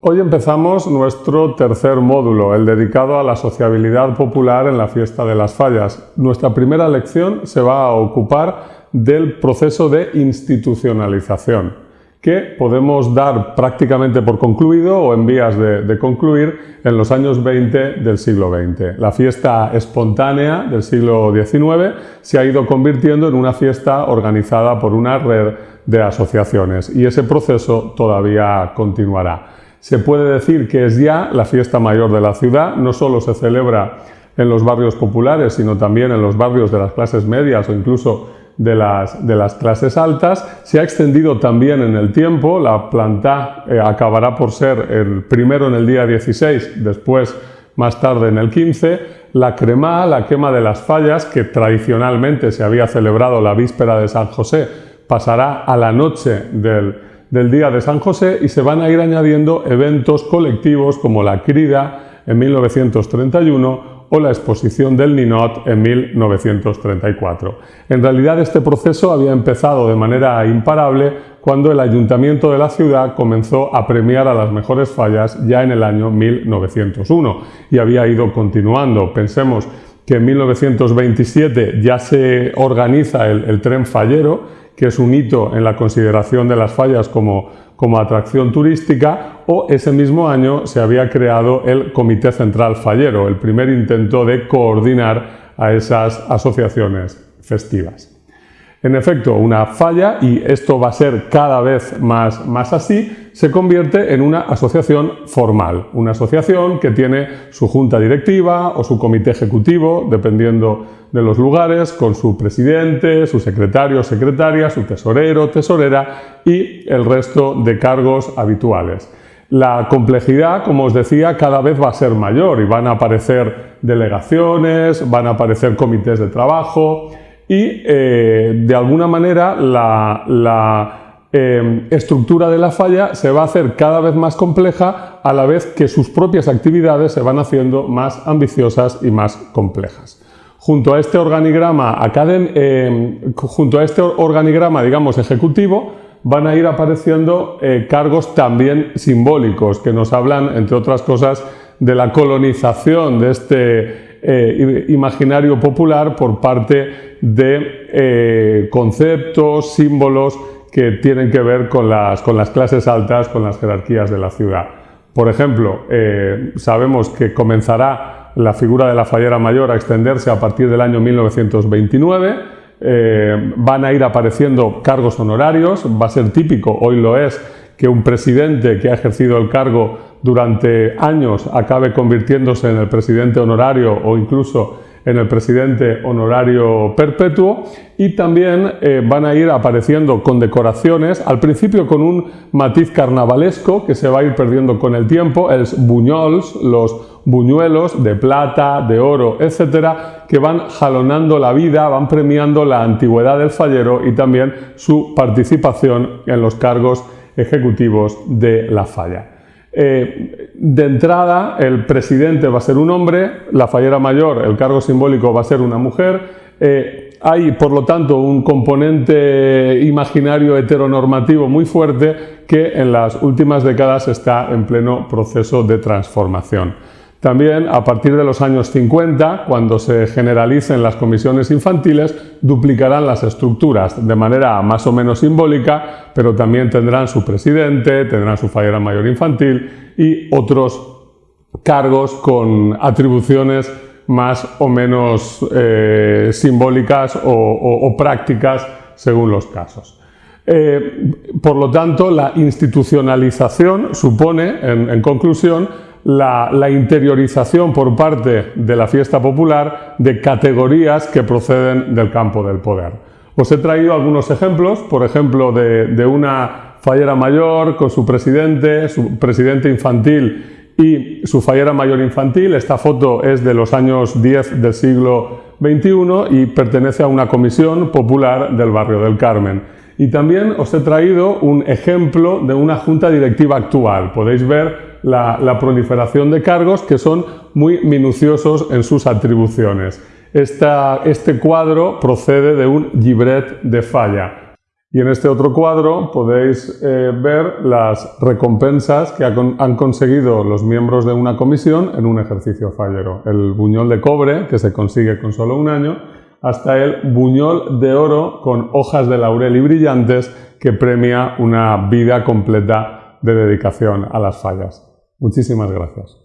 Hoy empezamos nuestro tercer módulo, el dedicado a la sociabilidad popular en la fiesta de las fallas. Nuestra primera lección se va a ocupar del proceso de institucionalización, que podemos dar prácticamente por concluido o en vías de, concluir en los años 20 del siglo XX. La fiesta espontánea del siglo XIX se ha ido convirtiendo en una fiesta organizada por una red de asociaciones y ese proceso todavía continuará. Se puede decir que es ya la fiesta mayor de la ciudad, no solo se celebra en los barrios populares, sino también en los barrios de las clases medias o incluso de las, de las clases altas. Se ha extendido también en el tiempo, la planta eh, acabará por ser el primero en el día 16, después más tarde en el 15, la crema, la quema de las fallas, que tradicionalmente se había celebrado la víspera de San José, pasará a la noche del, del Día de San José y se van a ir añadiendo eventos colectivos como la Crida en 1931 o la exposición del Ninot en 1934. En realidad este proceso había empezado de manera imparable cuando el ayuntamiento de la ciudad comenzó a premiar a las mejores fallas ya en el año 1901 y había ido continuando. Pensemos que en 1927 ya se organiza el, el tren fallero que es un hito en la consideración de las fallas como, como atracción turística, o ese mismo año se había creado el Comité Central Fallero, el primer intento de coordinar a esas asociaciones festivas. En efecto, una falla, y esto va a ser cada vez más, más así, se convierte en una asociación formal. Una asociación que tiene su junta directiva o su comité ejecutivo, dependiendo de los lugares, con su presidente, su secretario o secretaria, su tesorero, tesorera y el resto de cargos habituales. La complejidad, como os decía, cada vez va a ser mayor y van a aparecer delegaciones, van a aparecer comités de trabajo, y eh, de alguna manera la, eh, estructura de la falla se va a hacer cada vez más compleja a la vez que sus propias actividades se van haciendo más ambiciosas y más complejas. Junto a este organigrama, eh, junto a este organigrama digamos, ejecutivo, van a ir apareciendo cargos también simbólicos que nos hablan, entre otras cosas, de la colonización de este eh, imaginario popular por parte de eh, conceptos, símbolos que tienen que ver con las, con las, clases altas, con las jerarquías de la ciudad. Por ejemplo, eh, sabemos que comenzará la figura de la fallera mayor a extenderse a partir del año 1929, van a ir apareciendo cargos honorarios, va a ser típico, hoy lo es, que un presidente que ha ejercido el cargo durante años acabe convirtiéndose en el presidente honorario o incluso en el presidente honorario perpetuo y también eh, van a ir apareciendo condecoraciones, al principio con un matiz carnavalesco que se va a ir perdiendo con el tiempo, es buñols, los buñuelos de plata, de oro, etcétera, que van jalonando la vida, van premiando la antigüedad del fallero y también su participación en los cargos ejecutivos de la falla. Eh, de entrada, el presidente va a ser un hombre, la fallera mayor, el cargo simbólico va a ser una mujer. Eh, hay, por lo tanto, un componente imaginario heteronormativo muy fuerte que en las últimas décadas está en pleno proceso de transformación. También a partir de los años 50, cuando se generalicen las comisiones infantiles, duplicarán las estructuras de manera más o menos simbólica, pero también tendrán su presidente, tendrán su fallera mayor infantil y otros cargos con atribuciones más o menos eh, simbólicas o, prácticas según los casos. Eh, por lo tanto, la institucionalización supone, en conclusión, la, interiorización por parte de la fiesta popular de categorías que proceden del campo del poder. Os he traído algunos ejemplos, por ejemplo, de, una fallera mayor con su presidente, su presidente infantil y su fallera mayor infantil. Esta foto es de los años 10 del siglo XXI y pertenece a una comisión popular del barrio del Carmen. Y también os he traído un ejemplo de una junta directiva actual. Podéis ver la, proliferación de cargos que son muy minuciosos en sus atribuciones. este cuadro procede de un libret de falla. Y en este otro cuadro podéis eh, ver las recompensas que han conseguido los miembros de una comisión en un ejercicio fallero. El buñol de cobre, que se consigue con solo un año, hasta el buñol de oro con hojas de laurel y brillantes que premia una vida completa de dedicación a las fallas. Muchísimas gracias.